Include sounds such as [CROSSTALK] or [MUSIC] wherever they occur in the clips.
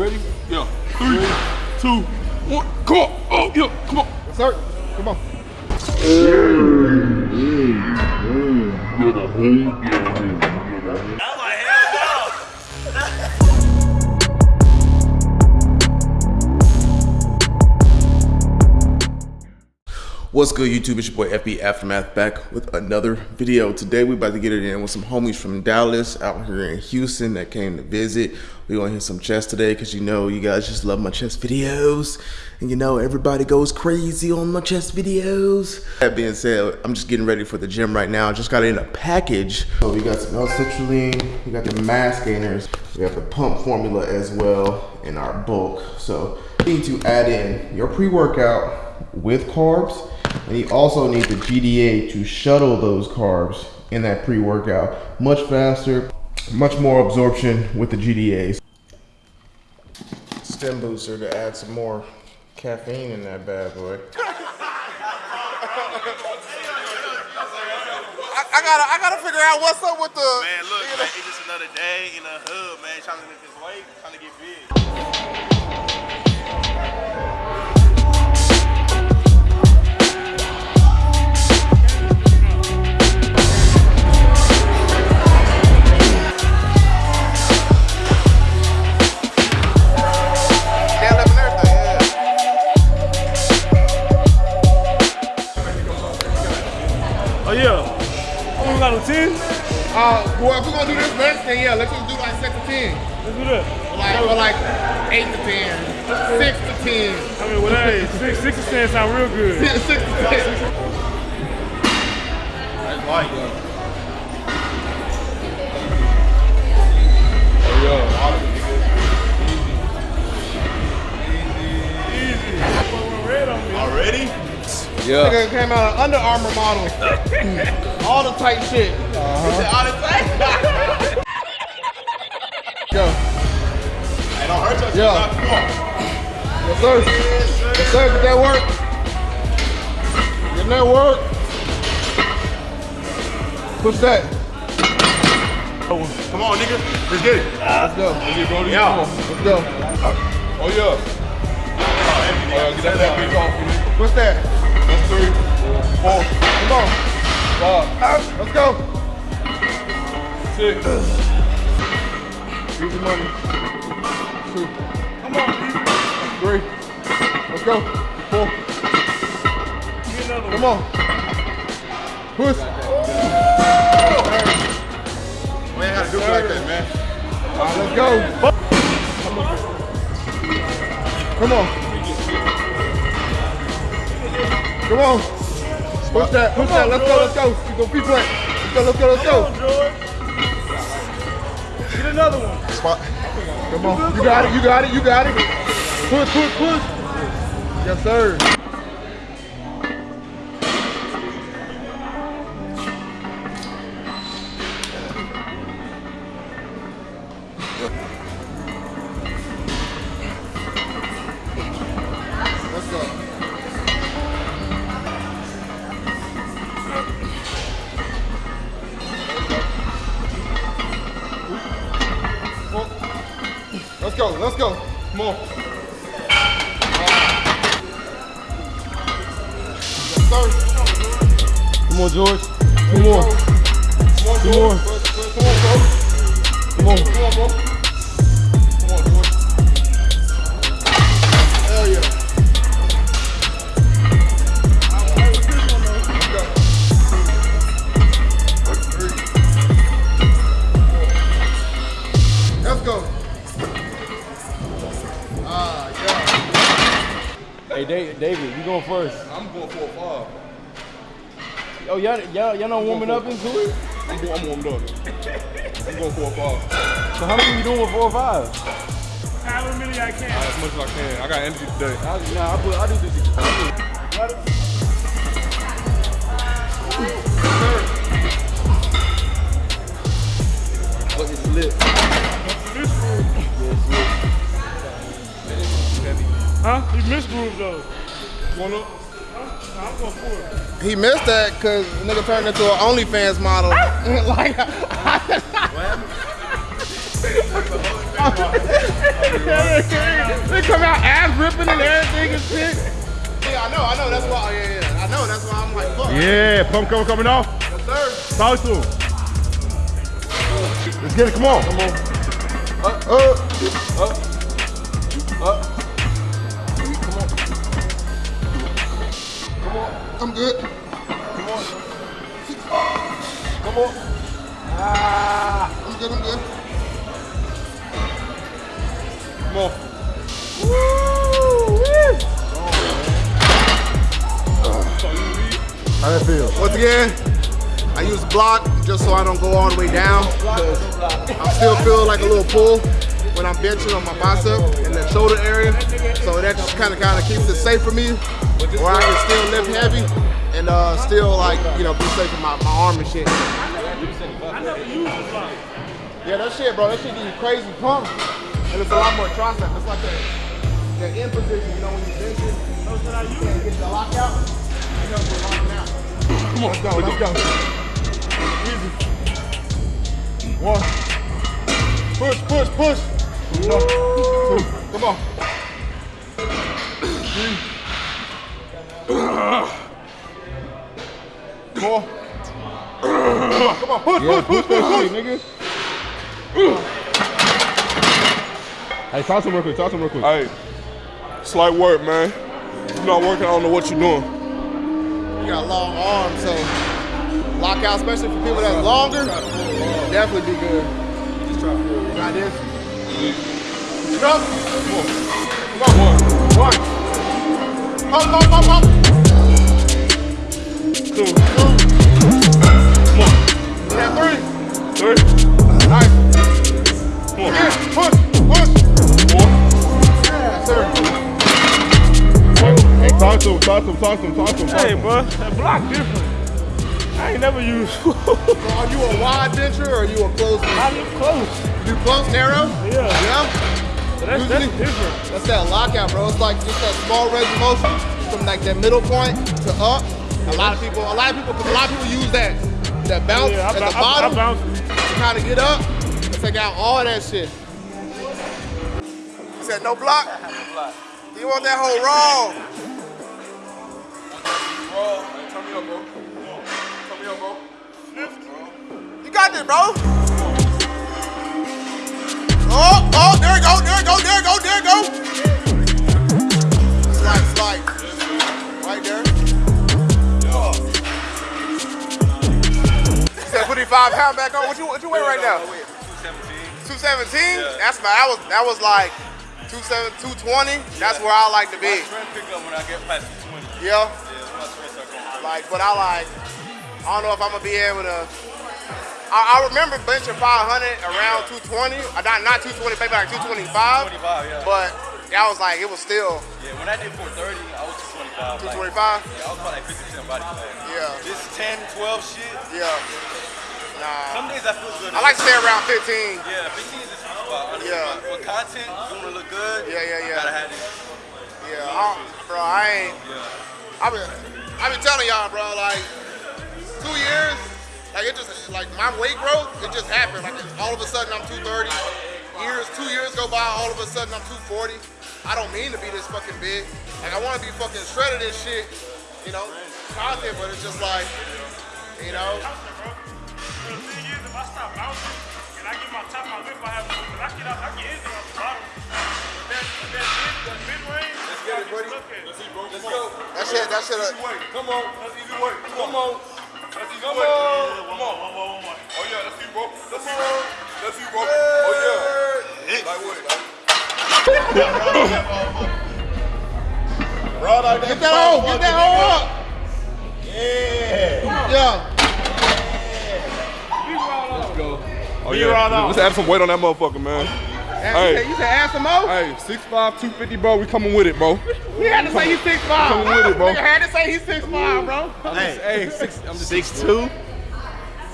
ready? Yeah. Three, two, one. Come on. Oh, yeah. Come on. Yes, sir. Come on. What's good, YouTube? It's your boy FB Aftermath back with another video. Today, we about to get it in with some homies from Dallas out here in Houston that came to visit. We gonna hit some chess today because you know you guys just love my chess videos. And you know everybody goes crazy on my chess videos. That being said, I'm just getting ready for the gym right now. Just got in a package. So we got some L-citrulline, we got the mass gainers, we have the pump formula as well in our bulk. So you need to add in your pre-workout with carbs and you also need the GDA to shuttle those carbs in that pre-workout much faster, much more absorption with the GDAs. Stem booster to add some more caffeine in that bad boy. I, I gotta, I gotta figure out what's up with the. Man, look, man, it's just another day in the hood, man, trying to make this weight, trying to get big. Sound real good. six to ten. That's light. Oh, yeah. Easy. Easy. Red on me. Nigga came out of Under Armour model. [LAUGHS] All the tight shit. Uh-huh. All the time? Go. [LAUGHS] Hey, don't hurt yourself. Yeah. now, Come on. Yes, sir. Yes, sir. Get that work. Get that work. Push that. Come on, nigga. Let's get it. Let's go. Yeah. Let's go. Oh, yeah. Oh, yeah, get that, that big off of me. Push that. That's three, four, Come on. five, Let's go. six. Easy money. Two. Come on. Three. Let's go. Four. Get another one. Come on. Push. We ain't gotta do it like that, man. All right, let's go. Come on. Come on. Push that. Push that. Let's go. Let's go. You go feet plant. Let's go. Let's go. Let's Come on, go. Get another one. Spot. Come on. You got it. You got it. You got it. Push. Push. Push. Yes, sir. Come on, George. Come on. Come on, Come George. on. Come on, bro. Come on. Come on, bro. Hey, David, David, you going first. I'm going for a five. Oh, y'all, y'all, y'all not warming up into it? I'm, go- I'm warmed up. I'm going for a five. So how many you doing with four or five? However many I can. As much as I can. I got energy today. I, nah, I, put, I do this. I do- But it's lit. This groove. Huh? He missed groove though. Going up? Huh? I'm going for it. He missed that because nigga turned into an OnlyFans model. Ah! [LAUGHS] like, [LAUGHS] they come out ass ripping and everything and shit. Yeah, I know, I know. That's why. Yeah, yeah. I know. That's why I'm like, fuck. Yeah, pump cover coming off. Yes, sir. Talk to him. Let's get it. Come on. Come on. Up, up, up, good. Come on. Come on. Ah. I'm good. I'm good. Come on. How that feel? Once again, I use block just so I don't go all the way down. I still feel like a little pull when I'm benching on my bicep and the shoulder area. So that just kind of kind of keeps it safe for me, where I can still lift heavy and uh, still like you know be safe with my, my arm and shit. Yeah, that shit, bro. That shit give you crazy pump, and it's a lot more tricep. It's like that, that in position, you know, when you bench it, you can't get the lockout. You know, we're locking out. Come on, let's go, let's go. Easy. One. Push, push, push. No. Two. Come on. Three. [CLEARS THROAT] Four. Come on, push, push, push, push, push, nigga. Hey, talk to him real quick, talk to him real quick. Hey, slight work, man. You're not working, I don't know what you're doing. You got long arms, so lockout, especially for people that's longer, definitely be good. You got this. Jump. Come on. One. Up, up, up, up. To him, talk to him, talk to him, talk to him. Talk Hey, him. bro, that block different. I ain't never used. [LAUGHS] [LAUGHS] So are you a wide bencher or are you a close bencher? I look close. You close, narrow? Yeah. Yeah? But that's, that's Usually- different. That's that lockout, bro. It's like just that small range of motion from like that middle point to up. A lot of people, a lot of people, a lot of people use that that bounce Yeah, I, at the bou- I, I bottom bounce. to kind of get up and take out all that shit. He said no block. [LAUGHS] You want that whole raw? Bro, turn me bro. Turn me up, bro. You got this, bro. Oh, oh, there you go, there you go, there you go, there you go. Slide, slide. Right there. Said put your five pound back on. What you what you weigh right now? 217. 217? That's my that was that was like 27, 220. That's where I like to be. Strength pick up when I get past 20. Yeah. Yeah, my strength. Like, but I like, I don't know if I'm gonna be able to. I, I remember benching 500 around 220. Uh, not not 220, maybe like 225. 25, yeah. But I was like, it was still Yeah, when I did 430, I was 225. 225. Like, yeah, I was about like 50% body fat. Yeah, This 10, 12 shit, yeah. Nah, some days I feel good. I like to stay around 15. Yeah, 15 is the sweet spot. honestly. Yeah. For content, you want to look good. Yeah, yeah, yeah. Gotta have this. Yeah, I, bro, I ain't. Yeah. I've been, I've been telling y'all, bro, like two years, like it just, like my weight growth, it just happened. Like all of a sudden I'm 230. Years, two years go by, all of a sudden I'm 240. I don't mean to be this fucking big. Like I want to be fucking shredded and shit, you know, content, but it's just like, you know, I get out, I get the bottom. Mid, mid range, buddy. Let's see, bro. Let's go. that shit, that shit. Easy Uh. Come on. That's easy weight. Come on. That's easy Come weight. on. Come on. One more, one more. Oh, yeah. Let's see, bro. Let's see, bro. Let's see, bro. Oh, yeah. Like what? get that hole, get that hole up. Yeah. Yeah. Let's go. Oh, yeah. Let's add some weight on that motherfucker, man. Hey, you said add some more? Hey, 6'5", 250, bro. We coming with it, bro. He had to say he's 6'5". Come with it, bro. Nigga had to say he's 6'5", bro. Hey, six, I'm just Six two,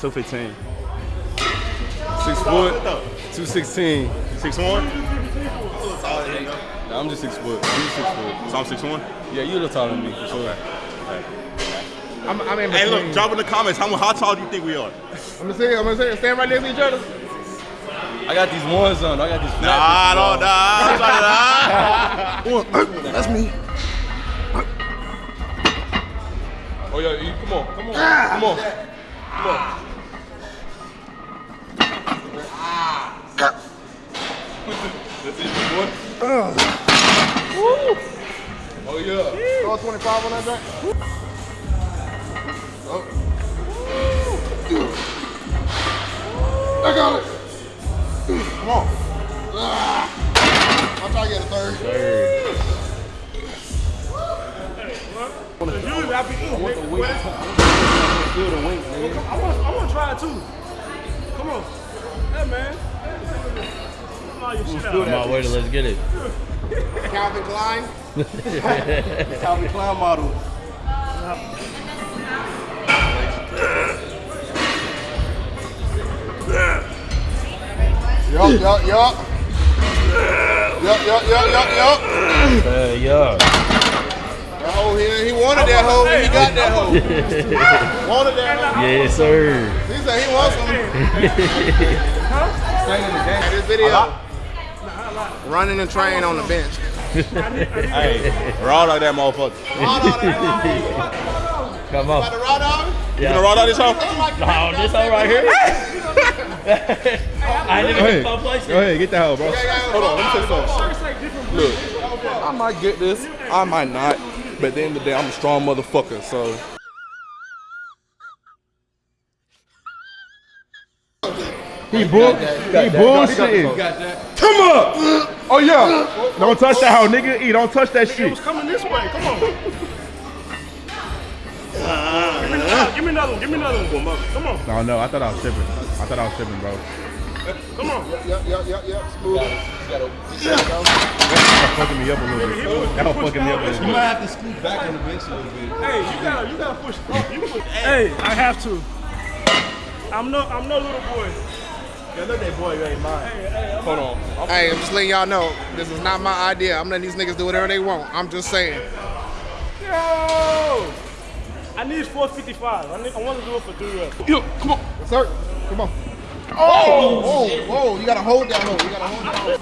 two fifteen. six foot, 216. Six one. Nah, I'm just six foot. I'm just six foot. So I'm six one. Yeah, you a little taller than me, for sure. I'm, I'm in Hey, look, drop in the comments how how tall do you think we are? I'm gonna say, I'm gonna say, stand right next to each other. I got these ones on. I got these Nah, bitches don't [LAUGHS] on. die. That's me. Oh yeah, come on, come on, ah. come on, come on. That's it, boy. Oh yeah. Throw 25 on that joint. Oh. I got it. Come on. I'll try to get a third. Third. Usually I be eating. nigga. Feel the weight, nigga. I want, I want to try it too. Come on. Yeah, man. Come on, your shit out. Come on, wait, let's get it. Calvin Klein. [LAUGHS] Calvin Klein model. Yup, yup, yup. Yup, yup, yup, yup, yup. Uh, yeah. That hoe, he, he wanted that hoe, and he got that hoe. [LAUGHS] wanted that hoe. Yes, sir. He said he wants some. [LAUGHS] Hey, this video. Running and train on the bench. Hey, raw like that motherfucker. Raw dog, that [LAUGHS] hoe. Come About on. the raw dog? You gonna raw dog this hoe? Oh, this all right here. I didn't even get place. Go ahead, get the hell, bro. Hold on, let me take you something. Look, I might get this, I might not, but at the end of the day, I'm a strong motherfucker, so. He bull, he bullshitting. Come up! Oh yeah! Don't touch that hoe, nigga. E, don't touch that It shit. was coming this way. Come on. Ah. Give, me another, give me another one. Give me another one. Come on. No, no, I thought I was tripping. I thought I was tripping, bro. Come on. Yup, yup, yup, yup. Smooth. That fucking me up a little bit. That don't fucking me up a little bit. You might have to scoot back on the bench a little bit. Hey, you gotta, you gotta push. You push. Hey, I have to. I'm no, I'm no little boy. Yeah, look that boy, you ain't mine. Hold on. I'm Hey, I'm just letting y'all know, this is not my idea. I'm letting these niggas do whatever they want. I'm just saying. Yo! I need 455. I, need, I want to do it for three reps. Yo, come on. Yes, sir. Come on. Oh, whoa, whoa. You gotta hold that hoe. You gotta hold that hoe.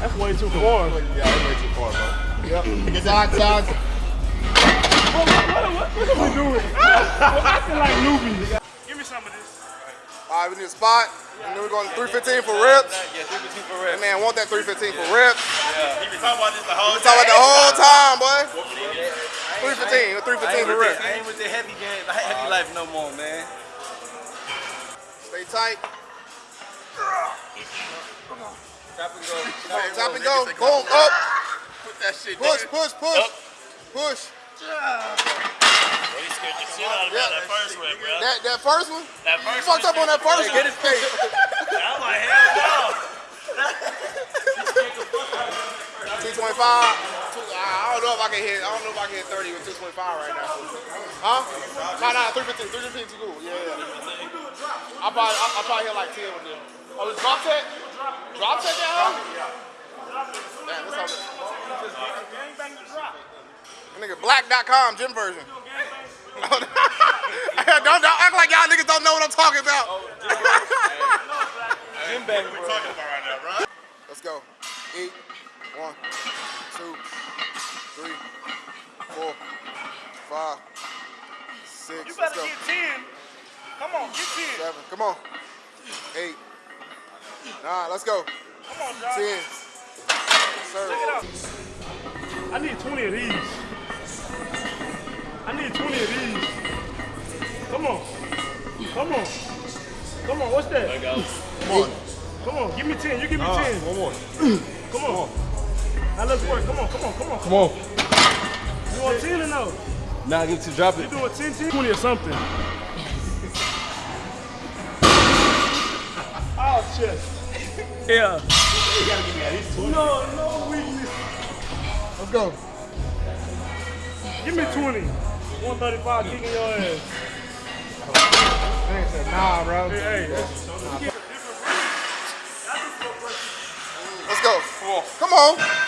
That's way too far. Yeah, that's way too far, bro. Yep. Side, side. What, what, what, what are we doing? We're acting like newbies. Give me some of this. All right, we need a spot. And then we're going to 315 for reps. Yeah, 315 for That reps. man want that 315 for reps. Yeah, he been talking about this the whole We talking about the whole time, boy. Yeah. 315, 315 I ain't for with reps. the- I ain't with the heavy game, heavy life no more, man. Stay tight. Tap and go. Hey, tap and go. Boom, up. Put that shit Push, down. push, push. Push. He scared the shit out of me on that first rep, bro. That, that first one? That You first fucked up on that first one. Get his face. I'm like, hell no. 225. Two, I don't know if I can hit. I don't know if I can hit 30 with 225 right now. Huh? Nah, nah, 315. 315 too cool. Yeah, yeah. I probably, I, I probably hit like 10 with them. Oh, it's drop tech? Drop tech that huh? Damn, that's all. Gang bang the drop. That nigga black.com gym version. [LAUGHS] don't, don't act like y'all niggas don't know what I'm talking about. Jim bang, bro. Let's go. Eight. One, two, three, four, five, six. You better get 10. Come on, get 10. Seven. Come on. Eight. Nine. Let's go. Come on, Josh. Ten. Sir. Check it out. I need 20 of these. I need 20 of these. Come on. Come on. Come on, what's that? Come on. Come on, give me 10. You give me 10. One more. Come on. Now let's work. Come on, come on, come on. Come on. You want 10 or no? Nah, get to drop it. You doing 10, 10? 20 or something. [LAUGHS] Oh, chest. Yeah. You got to give me that. Is soon. No, no weakness. Let's go. Give me 20. 135 kicking your ass. Man said, nah, bro. Hey, hey. that's- Let's go. Come on.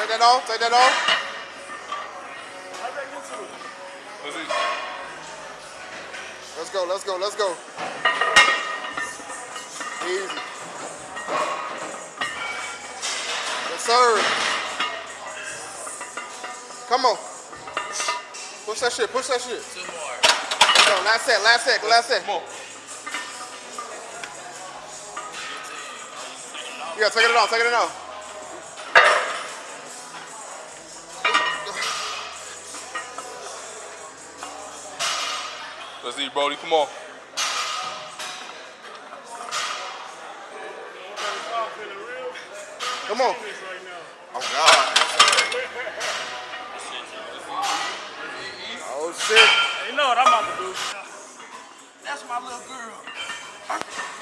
Take that off. Take that off. Let's go, let's go, let's go. Easy. Yes, sir. Come on. Push that shit, push that shit. Two more. Go, last set, last set, last set. Come on. Yeah, take it off, take it off. Let's see, Brody. Come on. Come on. Oh, God. Oh, shit. You know what I'm about to do. That's my little girl.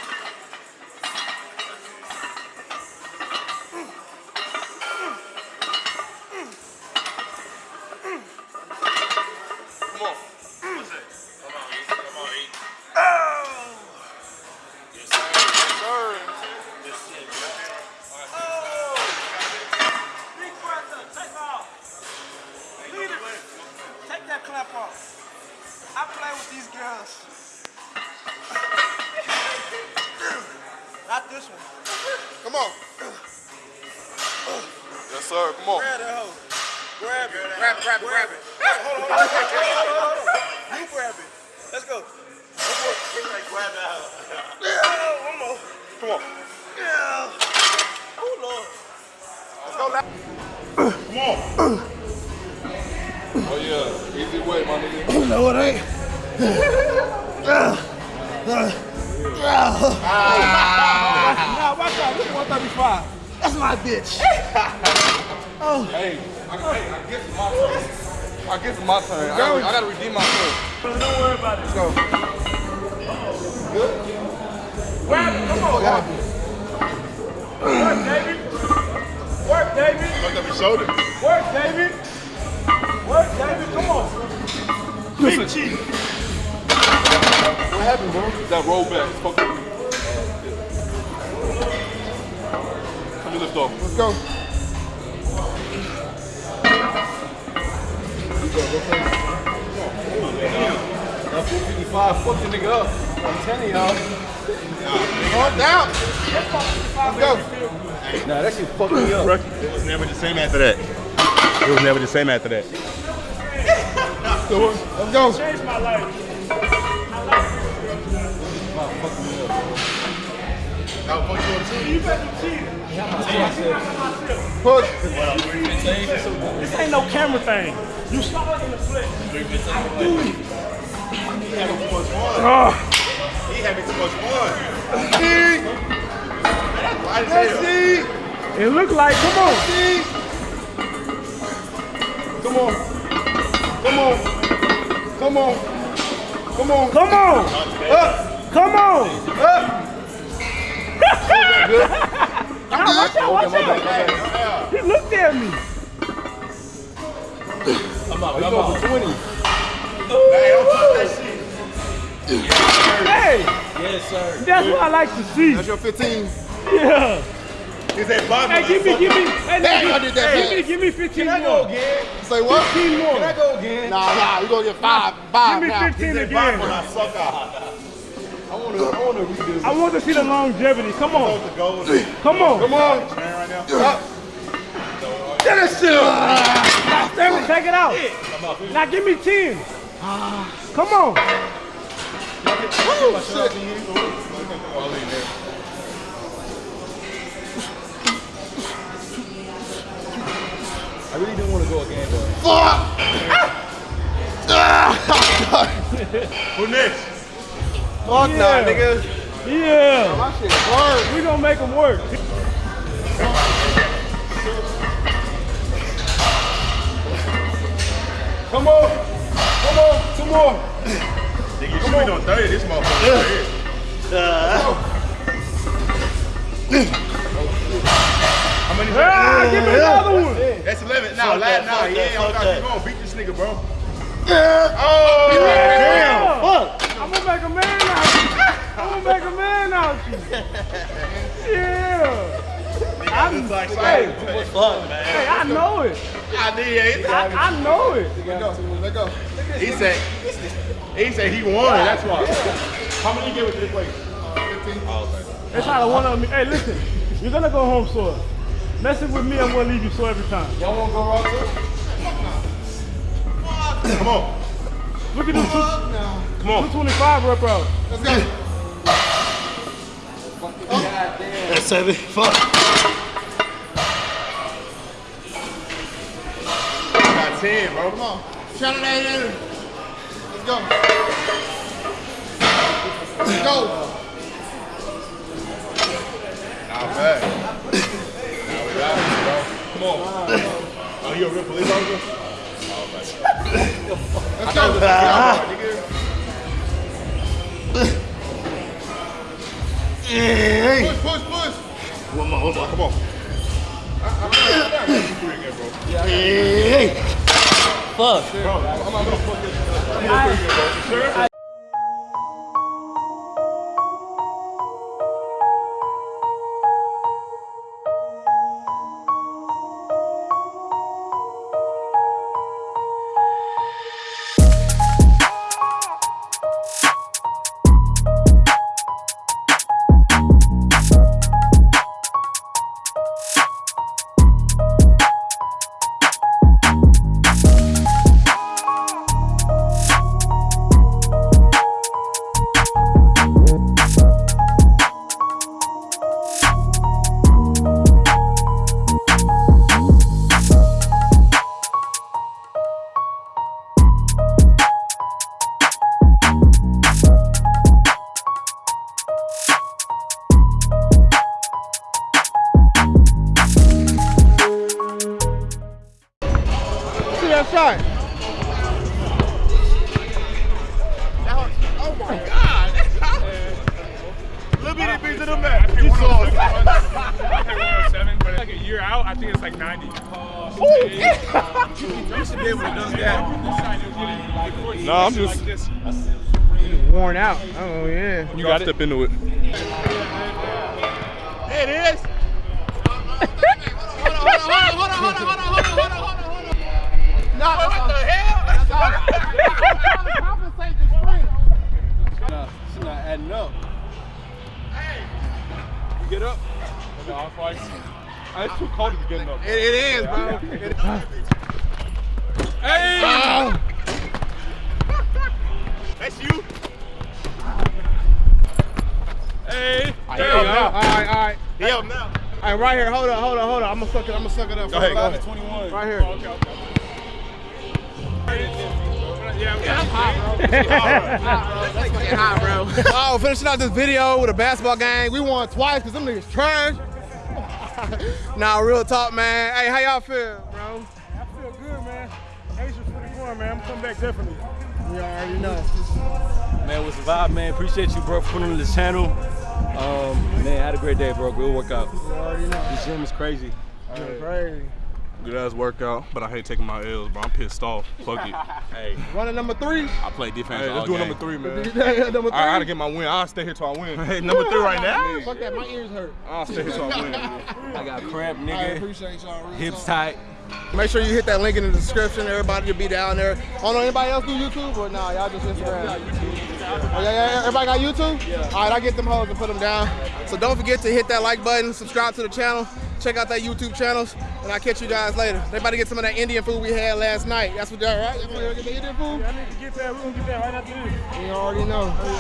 Oh, yeah. Easy way, my nigga. No, it ain't. Nah, watch out. Look at 135. That's my bitch. Oh. Hey, I, hey, I guess it's my turn. I guess it's my turn. I gotta, I gotta redeem myself. Don't worry about it. Let's go. Grab it. Come on. Work, David. Work, David. Fucked up his shoulder. Work, David. Work, David. Come on. Big cheek. What happened, bro? That rollback. It's fucked up. Let me lift off. Let's go. That 455 fucked the nigga up. I'm telling y'all. On down. Let's go. Nah, that shit fucked me up. It was never the same after that. It was never the same after that. Let's go. Changed my life. You better cheat. Push. This ain't no camera thing. You saw it in the flick. I do it. Oh, He having too much fun. See. it looked like, come on. Come on. Come on. Come on. Come on. Up. Come on. Up. [LAUGHS] Nah, watch out, watch out. He looked at me. I'm out. I'm out. 20. Hey, Yes, sir. that's what I like to see. That's your 15. Yeah. He said, Bob, Hey, give me, give me, hey, Damn, I let did me, that hey, fast. give me, give me 15 Can I more. go again? Say what? 15 more. Can I go again? Nah, nah, you gonna get five, five Give me now. 15 again. I suck out. I wanna, I wanna redo. I want to see the longevity. Come on. Come on. Come on. right now. Up. Get that shit up. Now, Stanley, take it out. Now give me 10. Come on. Woo, shit. I really didn't want to go again, though. Fuck. Ah. Who next? Fuck Yeah. nah, nigga. Yeah. My shit hurt. We gonna make them work. Come on. Come on. Two more. Nigga, you should be on 30 this motherfucker. How many? Ah, give me another one. That's 11. Now, Fuck last now, fuck yeah, that, I'm fuck gonna keep going. Beat this nigga, bro. Yeah. Oh, Damn. Fuck. I'm gonna make a man out of you. I'm gonna make a man out of you. Yeah. I'm, like hey, Fuck, man. hey, I know it. I did. I, I know it. Let go. Let go. He said, he said he won. That's why. How many you get with this place? It's not a one on me. Hey, listen, you're gonna go home sore. Messing with me, I'm gonna leave you sore every time. Y'all wanna go raw too? Come on. Look at this two, Come on. 225 rep out. Let's go. That's seven. Fuck. Got 10, bro. Come on. Shout it out in. Let's go. Let's go. Not bad. Come on. oh, you a real police officer? Oh, my God. That's not a nigga. Hey. Push, push, push. One more, one more. Come on. Hey. Fuck. Bro, I'm not gonna fuck this. I'm gonna fuck this, bro. Sure? I think it's like 90. You should be able to dunk that. No, I'm just. Worn out. Oh yeah. You got to step into it. It's too cold to be getting up. It, it is, bro. It- Hey! Oh. That's you. Hey! There There you you go. All go. right, all right. He up now. All right, right here. Hold on, hold on, hold on. I'm gonna suck it. I'm gonna suck it up. Go ahead, go ahead. 21. Right here. Okay, okay. Yeah, I'm That's fucking hot, bro. [LAUGHS] oh, finishing out this video with a basketball game. We won twice because them niggas trash. [LAUGHS] nah, real talk, man. Hey, how y'all feel, bro? I feel good, man. Ace was pretty fun, man. I'm coming back definitely. You already know. Man, what's the vibe, man? Appreciate you, bro, for putting on the channel. Um, man, had a great day, bro. Good workout. You already know. This gym is crazy. Crazy. Good ass workout, but I hate taking my L's, bro. I'm pissed off. Fuck it. [LAUGHS] Hey, Running number three. I play defense Hey, let's do game. number three, man. [LAUGHS] number three. I gotta get my win. I'll stay here till I win. Hey, number three right now? Fuck that, my ears hurt. I'll stay here till I win. I got cramp, I appreciate y'all. Hips talk. tight. Make sure you hit that link in the description. Everybody will be down there. I don't know anybody else do YouTube or nah, y'all just Instagram. Oh, yeah, yeah, everybody got YouTube? Yeah. All right, I get them hoes and put them down. So don't forget to hit that like button, subscribe to the channel, check out that YouTube channels, and I'll catch you guys later. They about to get some of that Indian food we had last night. That's what they're right? Y'all gonna get the Indian food? I need to get that. We're gonna get that right after this. You already know.